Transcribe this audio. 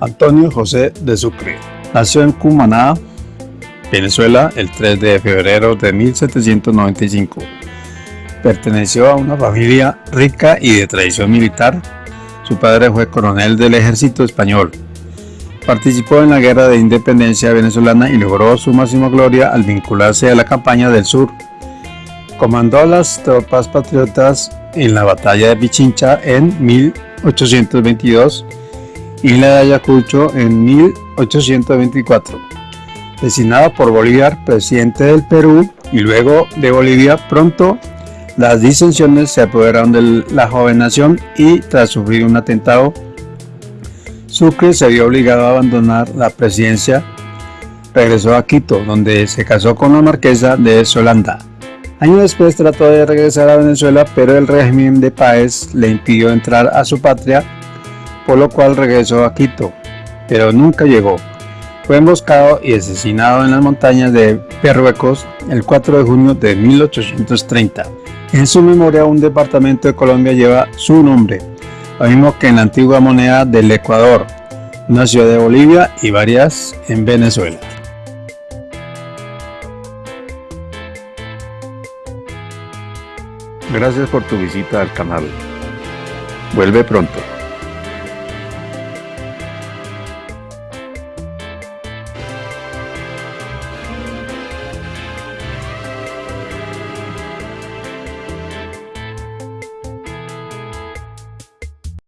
Antonio José de Sucre. Nació en Cumaná, Venezuela, el 3 de febrero de 1795. Perteneció a una familia rica y de tradición militar. Su padre fue coronel del ejército español. Participó en la guerra de independencia venezolana y logró su máxima gloria al vincularse a la campaña del sur. Comandó las tropas patriotas en la batalla de Pichincha en 1822 y la de Ayacucho en 1824. Designado por Bolívar presidente del Perú y luego de Bolivia, pronto las disensiones se apoderaron de la joven nación y tras sufrir un atentado, Sucre se vio obligado a abandonar la presidencia. Regresó a Quito, donde se casó con la marquesa de Solanda. Años después trató de regresar a Venezuela, pero el régimen de Páez le impidió entrar a su patria por lo cual regresó a Quito, pero nunca llegó. Fue emboscado y asesinado en las montañas de Perruecos el 4 de junio de 1830. En su memoria un departamento de Colombia lleva su nombre, lo mismo que en la antigua moneda del Ecuador, una ciudad de Bolivia y varias en Venezuela. Gracias por tu visita al canal. Vuelve pronto.